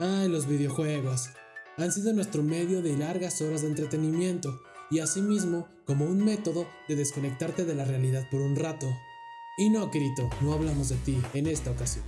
Ay, los videojuegos. Han sido nuestro medio de largas horas de entretenimiento y asimismo como un método de desconectarte de la realidad por un rato. Y no, Kirito, no hablamos de ti en esta ocasión.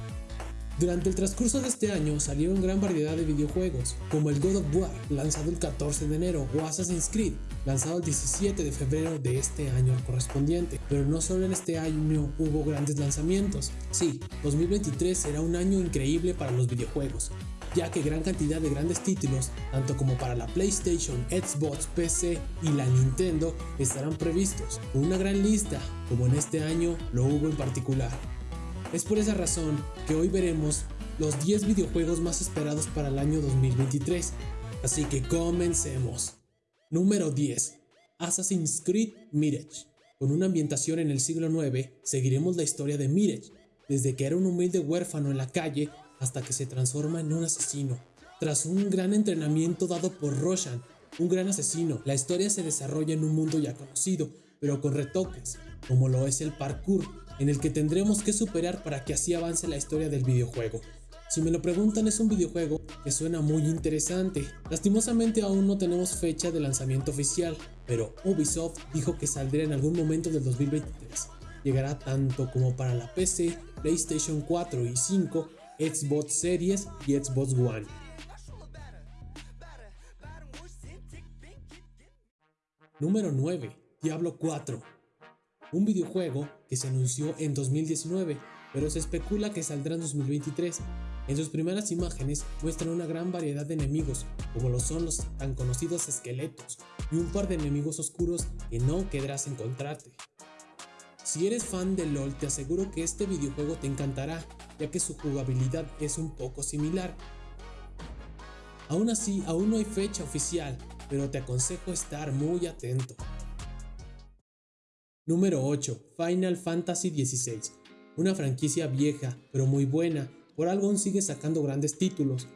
Durante el transcurso de este año salieron gran variedad de videojuegos, como el God of War, lanzado el 14 de enero, o Assassin's Creed, lanzado el 17 de febrero de este año correspondiente. Pero no solo en este año hubo grandes lanzamientos. Sí, 2023 será un año increíble para los videojuegos, ya que gran cantidad de grandes títulos, tanto como para la PlayStation, Xbox, PC y la Nintendo, estarán previstos, una gran lista, como en este año lo hubo en particular. Es por esa razón que hoy veremos los 10 videojuegos más esperados para el año 2023. Así que comencemos. Número 10. Assassin's Creed Mirage. Con una ambientación en el siglo IX, seguiremos la historia de Mirage, desde que era un humilde huérfano en la calle hasta que se transforma en un asesino. Tras un gran entrenamiento dado por Roshan, un gran asesino, la historia se desarrolla en un mundo ya conocido, pero con retoques, como lo es el parkour, en el que tendremos que superar para que así avance la historia del videojuego. Si me lo preguntan es un videojuego que suena muy interesante. Lastimosamente aún no tenemos fecha de lanzamiento oficial, pero Ubisoft dijo que saldrá en algún momento del 2023. Llegará tanto como para la PC, PlayStation 4 y 5, Xbox Series y Xbox One. Número 9. Diablo 4 un videojuego que se anunció en 2019, pero se especula que saldrá en 2023. En sus primeras imágenes muestran una gran variedad de enemigos, como lo son los tan conocidos esqueletos, y un par de enemigos oscuros que no querrás encontrarte. Si eres fan de LOL te aseguro que este videojuego te encantará, ya que su jugabilidad es un poco similar. Aún así, aún no hay fecha oficial, pero te aconsejo estar muy atento. Número 8. Final Fantasy XVI. Una franquicia vieja, pero muy buena, por algo aún sigue sacando grandes títulos.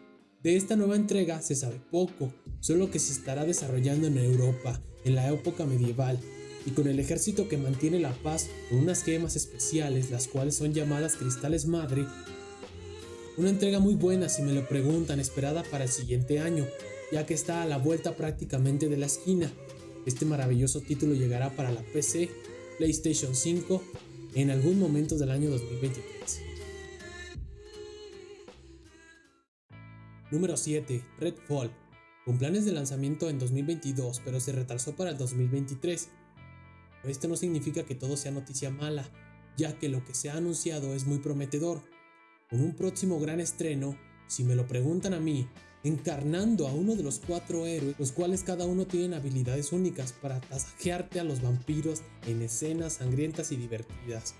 De esta nueva entrega se sabe poco, solo que se estará desarrollando en Europa, en la época medieval, y con el ejército que mantiene la paz con unas gemas especiales, las cuales son llamadas cristales madre. Una entrega muy buena si me lo preguntan, esperada para el siguiente año, ya que está a la vuelta prácticamente de la esquina. Este maravilloso título llegará para la PC, PlayStation 5 en algún momento del año 2023. Número 7. Redfall. Con planes de lanzamiento en 2022, pero se retrasó para el 2023. Esto no significa que todo sea noticia mala, ya que lo que se ha anunciado es muy prometedor. Con un próximo gran estreno, si me lo preguntan a mí, encarnando a uno de los cuatro héroes, los cuales cada uno tienen habilidades únicas para tasajearte a los vampiros en escenas sangrientas y divertidas.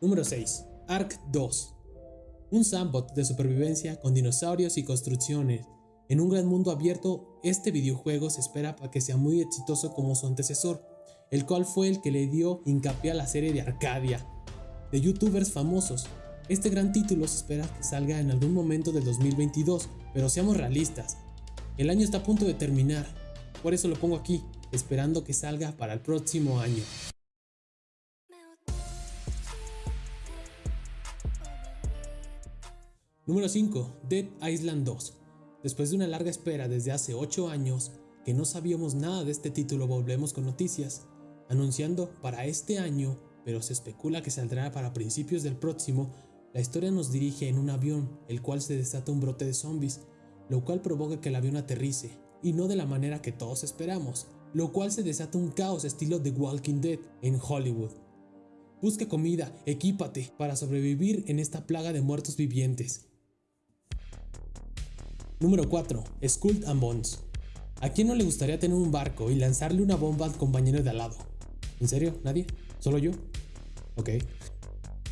Número 6. Ark 2. Un sandbox de supervivencia con dinosaurios y construcciones. En un gran mundo abierto, este videojuego se espera para que sea muy exitoso como su antecesor, el cual fue el que le dio hincapié a la serie de Arcadia, de youtubers famosos, este gran título se espera que salga en algún momento del 2022, pero seamos realistas. El año está a punto de terminar, por eso lo pongo aquí, esperando que salga para el próximo año. Número 5. Dead Island 2. Después de una larga espera desde hace 8 años, que no sabíamos nada de este título, volvemos con noticias, anunciando para este año, pero se especula que saldrá para principios del próximo, la historia nos dirige en un avión, el cual se desata un brote de zombies, lo cual provoca que el avión aterrice, y no de la manera que todos esperamos, lo cual se desata un caos estilo The Walking Dead en Hollywood. Busca comida, equípate para sobrevivir en esta plaga de muertos vivientes. Número 4. Skull and Bones. ¿A quién no le gustaría tener un barco y lanzarle una bomba al compañero de al lado? ¿En serio? ¿Nadie? ¿Solo yo? Ok.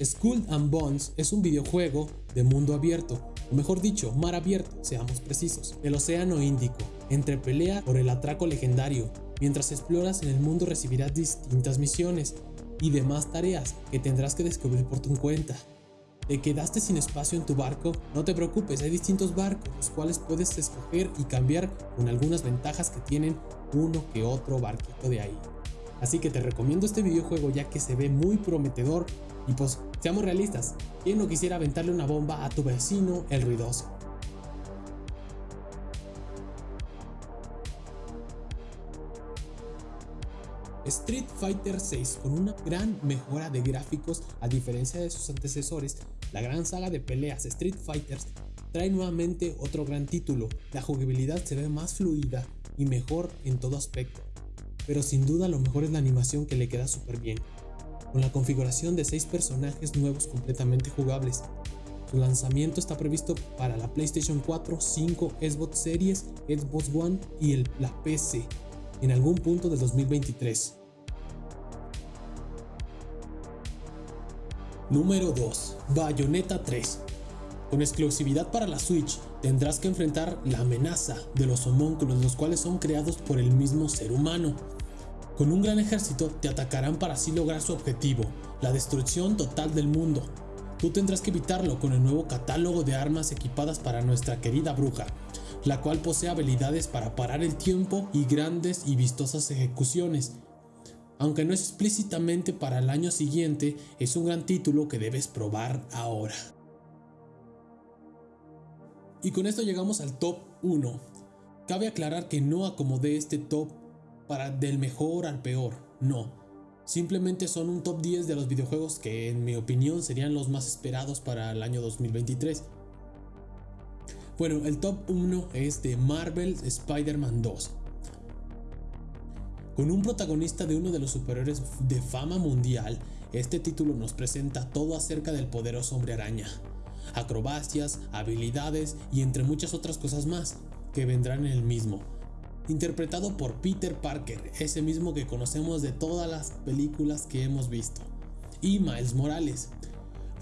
Skull and Bones es un videojuego de mundo abierto, o mejor dicho, mar abierto, seamos precisos, del Océano Índico, entre pelea por el atraco legendario. Mientras exploras en el mundo recibirás distintas misiones y demás tareas que tendrás que descubrir por tu cuenta. ¿Te quedaste sin espacio en tu barco? No te preocupes, hay distintos barcos, los cuales puedes escoger y cambiar con algunas ventajas que tienen uno que otro barquito de ahí. Así que te recomiendo este videojuego ya que se ve muy prometedor y pues seamos realistas, ¿quién no quisiera aventarle una bomba a tu vecino el ruidoso? Street Fighter 6 con una gran mejora de gráficos a diferencia de sus antecesores, la gran saga de peleas Street Fighters trae nuevamente otro gran título, la jugabilidad se ve más fluida y mejor en todo aspecto, pero sin duda lo mejor es la animación que le queda súper bien, con la configuración de 6 personajes nuevos completamente jugables. Su lanzamiento está previsto para la PlayStation 4, 5, Xbox Series, Xbox One y el, la PC en algún punto del 2023. Número 2. Bayonetta 3. Con exclusividad para la Switch, tendrás que enfrentar la amenaza de los homúnculos, los cuales son creados por el mismo ser humano. Con un gran ejército te atacarán para así lograr su objetivo, la destrucción total del mundo. Tú tendrás que evitarlo con el nuevo catálogo de armas equipadas para nuestra querida bruja, la cual posee habilidades para parar el tiempo y grandes y vistosas ejecuciones. Aunque no es explícitamente para el año siguiente, es un gran título que debes probar ahora. Y con esto llegamos al top 1. Cabe aclarar que no acomodé este top para del mejor al peor, no. Simplemente son un top 10 de los videojuegos que en mi opinión serían los más esperados para el año 2023. Bueno, el top 1 es de Marvel Spider-Man 2. Con un protagonista de uno de los superiores de fama mundial, este título nos presenta todo acerca del poderoso hombre araña, acrobacias, habilidades y entre muchas otras cosas más que vendrán en el mismo. Interpretado por Peter Parker, ese mismo que conocemos de todas las películas que hemos visto. Y Miles Morales.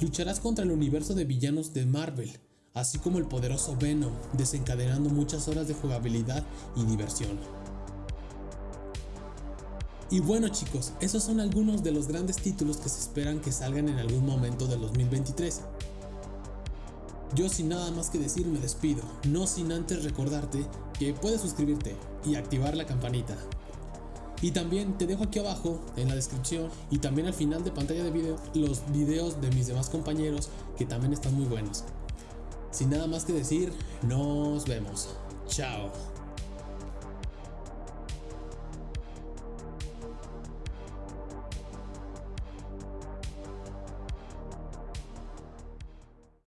Lucharás contra el universo de villanos de Marvel, así como el poderoso Venom, desencadenando muchas horas de jugabilidad y diversión. Y bueno chicos, esos son algunos de los grandes títulos que se esperan que salgan en algún momento del 2023. Yo sin nada más que decir me despido, no sin antes recordarte que puedes suscribirte y activar la campanita. Y también te dejo aquí abajo en la descripción y también al final de pantalla de video los videos de mis demás compañeros que también están muy buenos. Sin nada más que decir, nos vemos. Chao.